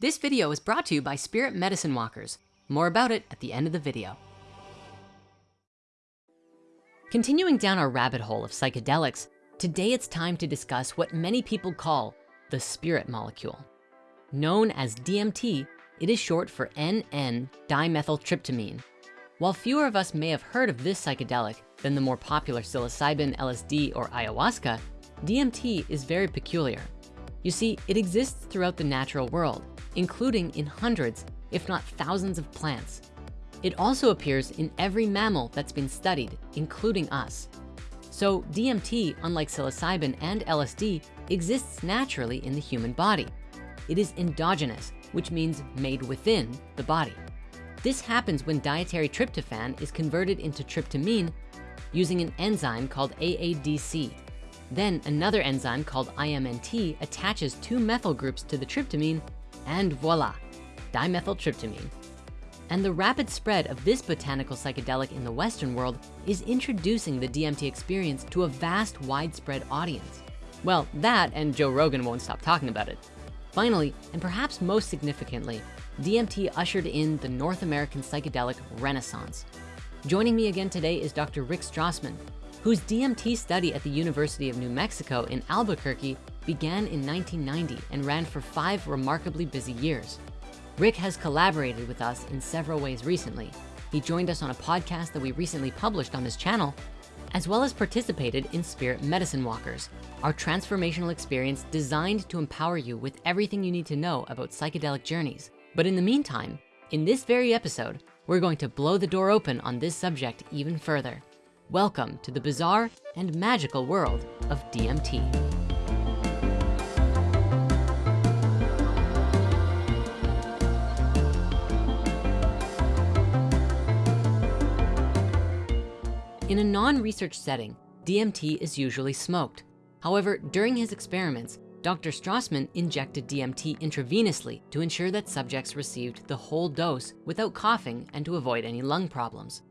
This video is brought to you by Spirit Medicine Walkers. More about it at the end of the video. Continuing down our rabbit hole of psychedelics, today it's time to discuss what many people call the spirit molecule. Known as DMT, it is short for NN-dimethyltryptamine. While fewer of us may have heard of this psychedelic than the more popular psilocybin, LSD, or ayahuasca, DMT is very peculiar. You see, it exists throughout the natural world, including in hundreds, if not thousands of plants. It also appears in every mammal that's been studied, including us. So DMT, unlike psilocybin and LSD, exists naturally in the human body. It is endogenous, which means made within the body. This happens when dietary tryptophan is converted into tryptamine using an enzyme called AADC. Then another enzyme called INMT attaches two methyl groups to the tryptamine and voila, dimethyltryptamine. And the rapid spread of this botanical psychedelic in the Western world is introducing the DMT experience to a vast widespread audience. Well, that and Joe Rogan won't stop talking about it. Finally, and perhaps most significantly, DMT ushered in the North American psychedelic renaissance. Joining me again today is Dr. Rick Strassman, whose DMT study at the University of New Mexico in Albuquerque began in 1990 and ran for five remarkably busy years. Rick has collaborated with us in several ways recently. He joined us on a podcast that we recently published on this channel, as well as participated in Spirit Medicine Walkers, our transformational experience designed to empower you with everything you need to know about psychedelic journeys. But in the meantime, in this very episode, we're going to blow the door open on this subject even further. Welcome to the bizarre and magical world of DMT. In a non-research setting, DMT is usually smoked. However, during his experiments, Dr. Strassman injected DMT intravenously to ensure that subjects received the whole dose without coughing and to avoid any lung problems.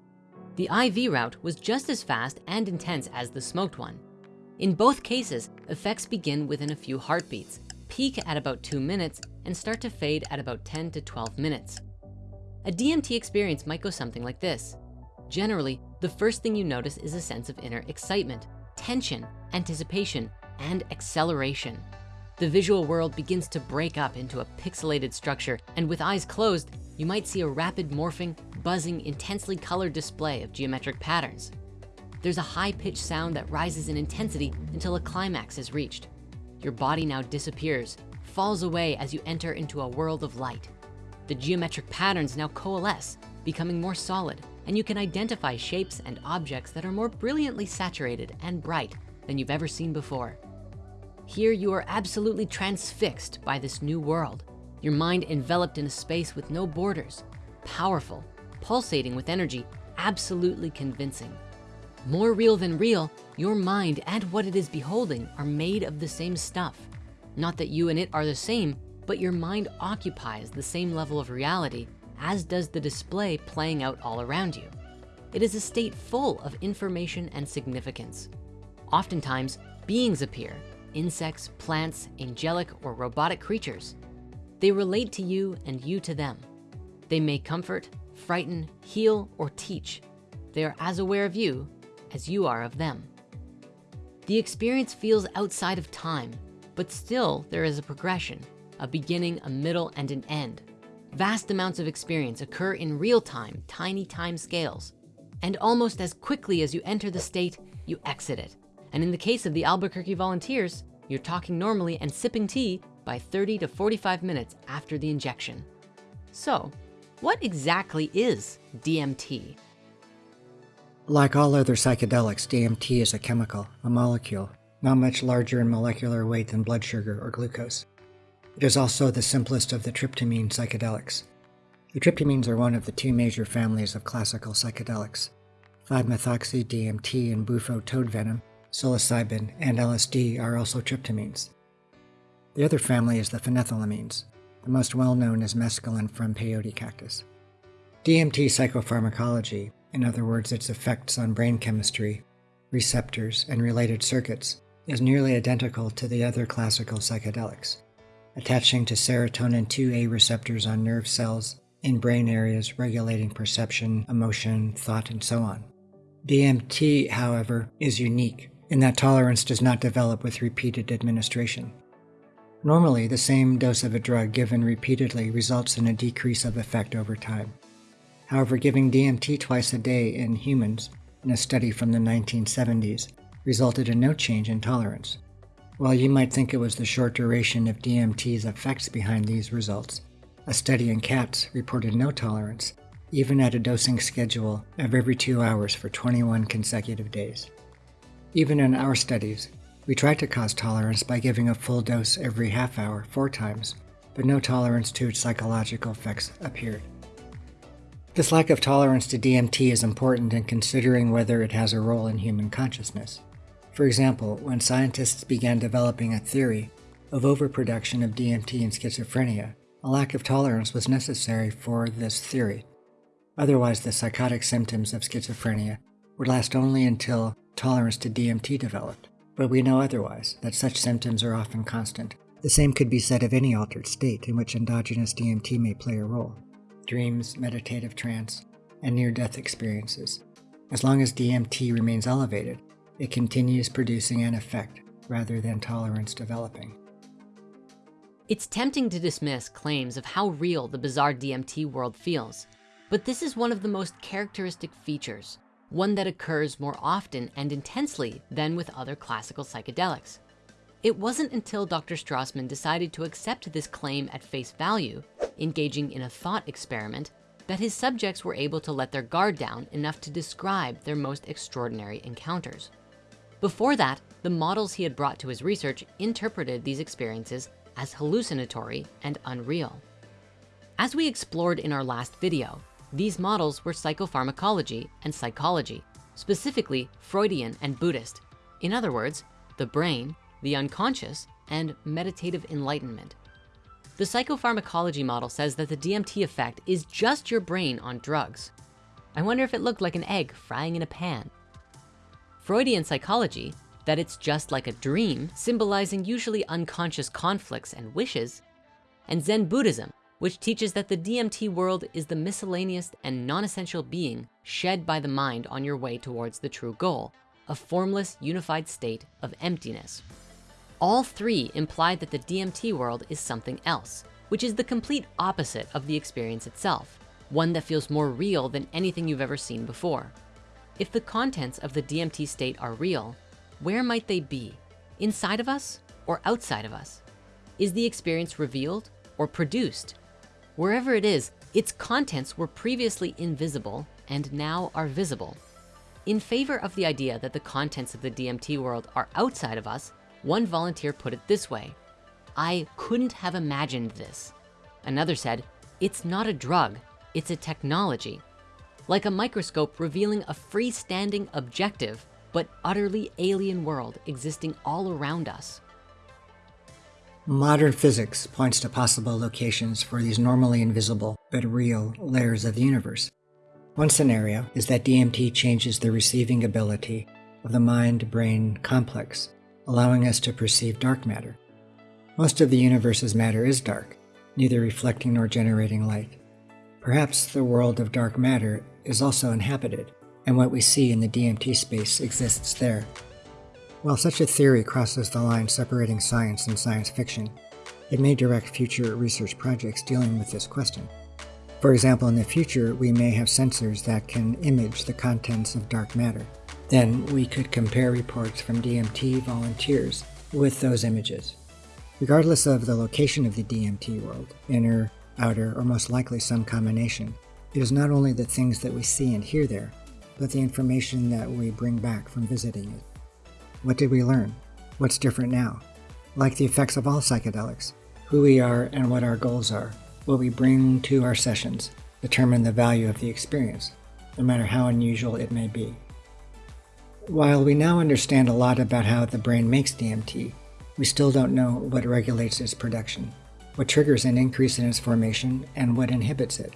The IV route was just as fast and intense as the smoked one. In both cases, effects begin within a few heartbeats, peak at about two minutes, and start to fade at about 10 to 12 minutes. A DMT experience might go something like this. Generally, the first thing you notice is a sense of inner excitement, tension, anticipation, and acceleration. The visual world begins to break up into a pixelated structure, and with eyes closed, you might see a rapid morphing, buzzing, intensely colored display of geometric patterns. There's a high-pitched sound that rises in intensity until a climax is reached. Your body now disappears, falls away as you enter into a world of light. The geometric patterns now coalesce, becoming more solid, and you can identify shapes and objects that are more brilliantly saturated and bright than you've ever seen before. Here you are absolutely transfixed by this new world. Your mind enveloped in a space with no borders, powerful, pulsating with energy, absolutely convincing. More real than real, your mind and what it is beholding are made of the same stuff. Not that you and it are the same, but your mind occupies the same level of reality as does the display playing out all around you. It is a state full of information and significance. Oftentimes, beings appear, insects, plants, angelic or robotic creatures. They relate to you and you to them. They may comfort, frighten, heal, or teach. They are as aware of you as you are of them. The experience feels outside of time, but still there is a progression, a beginning, a middle, and an end. Vast amounts of experience occur in real time, tiny time scales. And almost as quickly as you enter the state, you exit it. And in the case of the Albuquerque volunteers, you're talking normally and sipping tea by 30 to 45 minutes after the injection. So what exactly is DMT? Like all other psychedelics, DMT is a chemical, a molecule, not much larger in molecular weight than blood sugar or glucose. It is also the simplest of the tryptamine psychedelics. The tryptamines are one of the two major families of classical psychedelics. 5-methoxy, DMT, and bufo toad venom, psilocybin, and LSD are also tryptamines. The other family is the phenethylamines, the most well-known is mescaline from peyote cactus. DMT psychopharmacology, in other words its effects on brain chemistry, receptors, and related circuits, is nearly identical to the other classical psychedelics. Attaching to serotonin 2A receptors on nerve cells in brain areas regulating perception, emotion, thought, and so on. DMT, however, is unique in that tolerance does not develop with repeated administration. Normally, the same dose of a drug given repeatedly results in a decrease of effect over time. However, giving DMT twice a day in humans, in a study from the 1970s, resulted in no change in tolerance. While you might think it was the short duration of DMT's effects behind these results, a study in cats reported no tolerance, even at a dosing schedule of every two hours for 21 consecutive days. Even in our studies, we tried to cause tolerance by giving a full dose every half hour four times, but no tolerance to its psychological effects appeared. This lack of tolerance to DMT is important in considering whether it has a role in human consciousness. For example, when scientists began developing a theory of overproduction of DMT in schizophrenia, a lack of tolerance was necessary for this theory. Otherwise, the psychotic symptoms of schizophrenia would last only until tolerance to DMT developed, but we know otherwise, that such symptoms are often constant. The same could be said of any altered state in which endogenous DMT may play a role dreams, meditative trance, and near death experiences. As long as DMT remains elevated, it continues producing an effect rather than tolerance developing. It's tempting to dismiss claims of how real the bizarre DMT world feels, but this is one of the most characteristic features one that occurs more often and intensely than with other classical psychedelics. It wasn't until Dr. Strassman decided to accept this claim at face value, engaging in a thought experiment, that his subjects were able to let their guard down enough to describe their most extraordinary encounters. Before that, the models he had brought to his research interpreted these experiences as hallucinatory and unreal. As we explored in our last video, these models were psychopharmacology and psychology, specifically Freudian and Buddhist. In other words, the brain, the unconscious, and meditative enlightenment. The psychopharmacology model says that the DMT effect is just your brain on drugs. I wonder if it looked like an egg frying in a pan. Freudian psychology, that it's just like a dream, symbolizing usually unconscious conflicts and wishes. And Zen Buddhism, which teaches that the DMT world is the miscellaneous and non-essential being shed by the mind on your way towards the true goal, a formless, unified state of emptiness. All three imply that the DMT world is something else, which is the complete opposite of the experience itself, one that feels more real than anything you've ever seen before. If the contents of the DMT state are real, where might they be? Inside of us or outside of us? Is the experience revealed or produced Wherever it is, its contents were previously invisible and now are visible. In favor of the idea that the contents of the DMT world are outside of us, one volunteer put it this way, I couldn't have imagined this. Another said, it's not a drug, it's a technology. Like a microscope revealing a freestanding objective, but utterly alien world existing all around us. Modern physics points to possible locations for these normally invisible but real layers of the universe. One scenario is that DMT changes the receiving ability of the mind-brain complex, allowing us to perceive dark matter. Most of the universe's matter is dark, neither reflecting nor generating light. Perhaps the world of dark matter is also inhabited, and what we see in the DMT space exists there. While such a theory crosses the line separating science and science fiction, it may direct future research projects dealing with this question. For example, in the future, we may have sensors that can image the contents of dark matter. Then we could compare reports from DMT volunteers with those images. Regardless of the location of the DMT world, inner, outer, or most likely some combination, it is not only the things that we see and hear there, but the information that we bring back from visiting it. What did we learn? What's different now? Like the effects of all psychedelics, who we are and what our goals are, what we bring to our sessions, determine the value of the experience, no matter how unusual it may be. While we now understand a lot about how the brain makes DMT, we still don't know what regulates its production, what triggers an increase in its formation, and what inhibits it.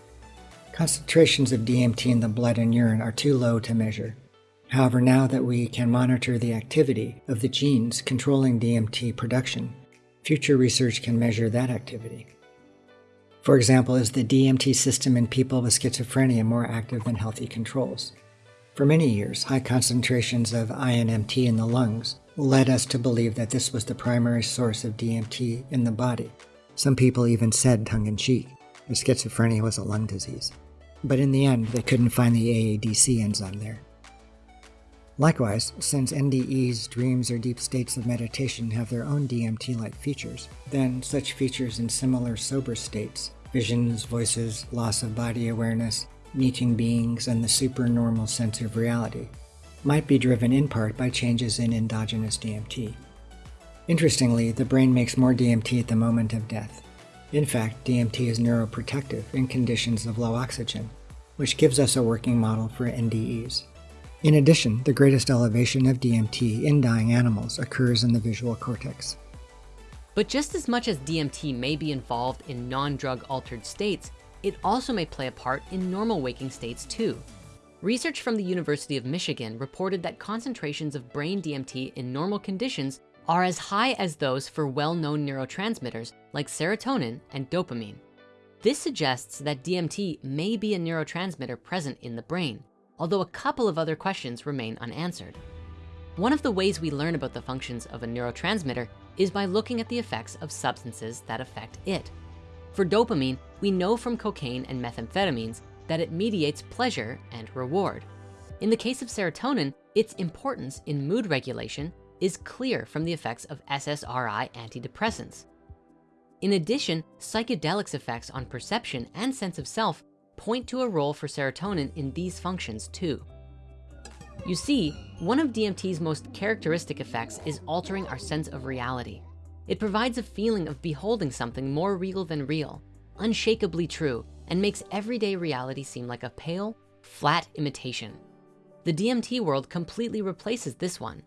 Concentrations of DMT in the blood and urine are too low to measure, However, now that we can monitor the activity of the genes controlling DMT production, future research can measure that activity. For example, is the DMT system in people with schizophrenia more active than healthy controls? For many years, high concentrations of INMT in the lungs led us to believe that this was the primary source of DMT in the body. Some people even said tongue in cheek that schizophrenia was a lung disease. But in the end, they couldn't find the AADC enzyme there. Likewise, since NDEs, dreams, or deep states of meditation have their own DMT like features, then such features in similar sober states visions, voices, loss of body awareness, meeting beings, and the supernormal sense of reality might be driven in part by changes in endogenous DMT. Interestingly, the brain makes more DMT at the moment of death. In fact, DMT is neuroprotective in conditions of low oxygen, which gives us a working model for NDEs. In addition, the greatest elevation of DMT in dying animals occurs in the visual cortex. But just as much as DMT may be involved in non-drug altered states, it also may play a part in normal waking states too. Research from the University of Michigan reported that concentrations of brain DMT in normal conditions are as high as those for well-known neurotransmitters like serotonin and dopamine. This suggests that DMT may be a neurotransmitter present in the brain, although a couple of other questions remain unanswered. One of the ways we learn about the functions of a neurotransmitter is by looking at the effects of substances that affect it. For dopamine, we know from cocaine and methamphetamines that it mediates pleasure and reward. In the case of serotonin, its importance in mood regulation is clear from the effects of SSRI antidepressants. In addition, psychedelics effects on perception and sense of self point to a role for serotonin in these functions too. You see, one of DMT's most characteristic effects is altering our sense of reality. It provides a feeling of beholding something more real than real, unshakably true, and makes everyday reality seem like a pale, flat imitation. The DMT world completely replaces this one.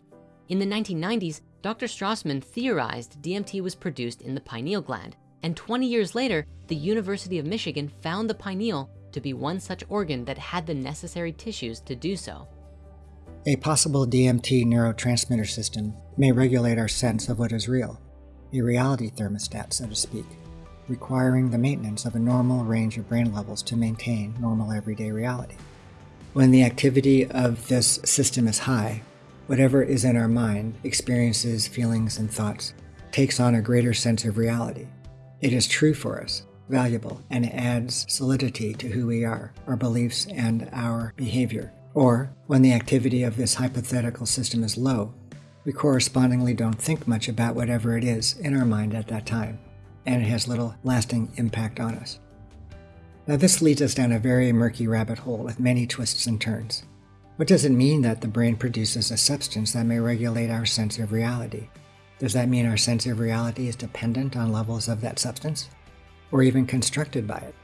In the 1990s, Dr. Strassman theorized DMT was produced in the pineal gland, and 20 years later, the University of Michigan found the pineal to be one such organ that had the necessary tissues to do so. A possible DMT neurotransmitter system may regulate our sense of what is real, a reality thermostat, so to speak, requiring the maintenance of a normal range of brain levels to maintain normal everyday reality. When the activity of this system is high, whatever is in our mind, experiences, feelings, and thoughts, takes on a greater sense of reality. It is true for us, valuable and adds solidity to who we are, our beliefs, and our behavior. Or, when the activity of this hypothetical system is low, we correspondingly don't think much about whatever it is in our mind at that time, and it has little lasting impact on us. Now, this leads us down a very murky rabbit hole with many twists and turns. What does it mean that the brain produces a substance that may regulate our sense of reality? Does that mean our sense of reality is dependent on levels of that substance? or even constructed by it.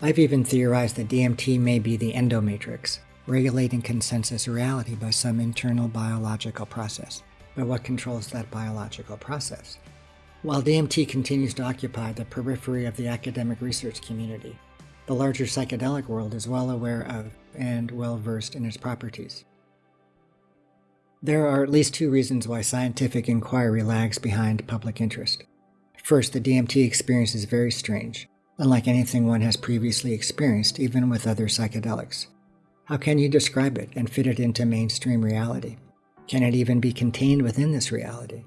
I've even theorized that DMT may be the endomatrix, regulating consensus reality by some internal biological process. But what controls that biological process? While DMT continues to occupy the periphery of the academic research community, the larger psychedelic world is well aware of and well versed in its properties. There are at least two reasons why scientific inquiry lags behind public interest. First, the DMT experience is very strange, unlike anything one has previously experienced, even with other psychedelics. How can you describe it and fit it into mainstream reality? Can it even be contained within this reality?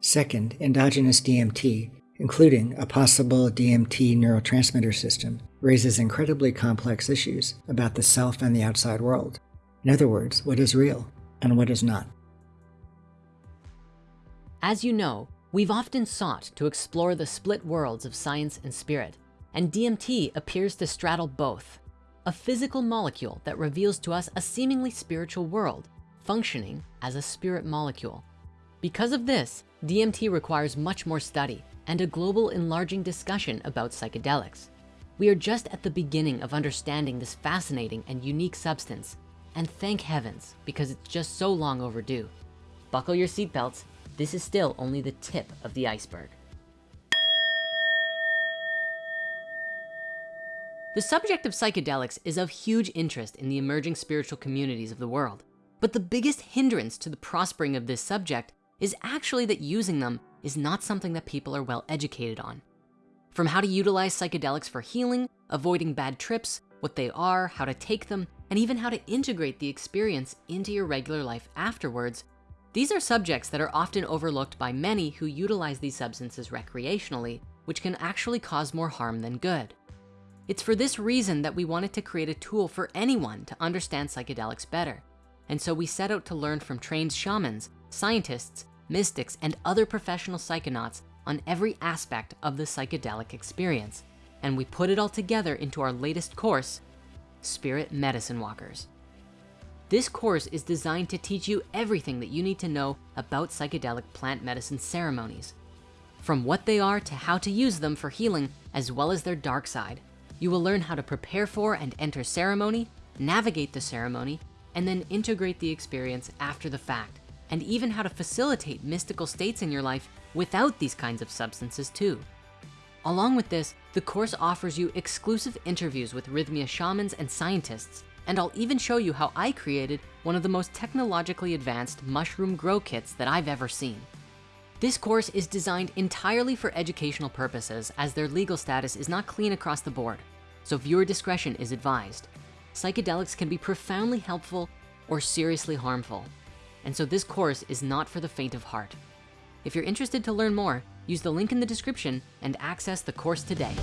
Second, endogenous DMT, including a possible DMT neurotransmitter system, raises incredibly complex issues about the self and the outside world. In other words, what is real and what is not. As you know, We've often sought to explore the split worlds of science and spirit, and DMT appears to straddle both. A physical molecule that reveals to us a seemingly spiritual world, functioning as a spirit molecule. Because of this, DMT requires much more study and a global enlarging discussion about psychedelics. We are just at the beginning of understanding this fascinating and unique substance, and thank heavens, because it's just so long overdue. Buckle your seatbelts this is still only the tip of the iceberg. The subject of psychedelics is of huge interest in the emerging spiritual communities of the world. But the biggest hindrance to the prospering of this subject is actually that using them is not something that people are well educated on. From how to utilize psychedelics for healing, avoiding bad trips, what they are, how to take them, and even how to integrate the experience into your regular life afterwards, these are subjects that are often overlooked by many who utilize these substances recreationally, which can actually cause more harm than good. It's for this reason that we wanted to create a tool for anyone to understand psychedelics better. And so we set out to learn from trained shamans, scientists, mystics, and other professional psychonauts on every aspect of the psychedelic experience. And we put it all together into our latest course, Spirit Medicine Walkers. This course is designed to teach you everything that you need to know about psychedelic plant medicine ceremonies. From what they are to how to use them for healing, as well as their dark side. You will learn how to prepare for and enter ceremony, navigate the ceremony, and then integrate the experience after the fact, and even how to facilitate mystical states in your life without these kinds of substances too. Along with this, the course offers you exclusive interviews with Rythmia shamans and scientists, and I'll even show you how I created one of the most technologically advanced mushroom grow kits that I've ever seen. This course is designed entirely for educational purposes as their legal status is not clean across the board, so viewer discretion is advised psychedelics can be profoundly helpful or seriously harmful. And so this course is not for the faint of heart. If you're interested to learn more, use the link in the description and access the course today.